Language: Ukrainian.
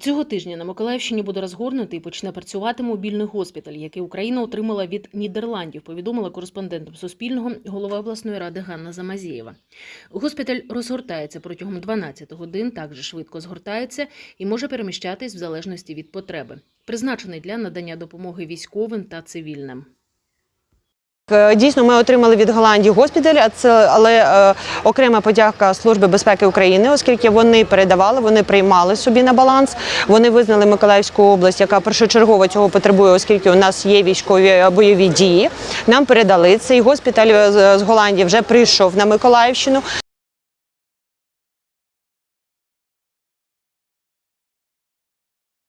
Цього тижня на Миколаївщині буде розгорнутий і почне працювати мобільний госпіталь, який Україна отримала від Нідерландів, повідомила кореспондентам Суспільного голова обласної ради Ганна Замазєєва. Госпіталь розгортається протягом 12 годин, так же швидко згортається і може переміщатись в залежності від потреби. Призначений для надання допомоги військовим та цивільним. Е, Дійсно, ми отримали від Голландії госпіталь, але е, окрема подяка Служби безпеки України, оскільки вони передавали, вони приймали собі на баланс. Вони визнали Миколаївську область, яка першочергово цього потребує, оскільки у нас є військові е, бойові дії. Нам передали цей госпіталь з Голландії вже прийшов на Миколаївщину.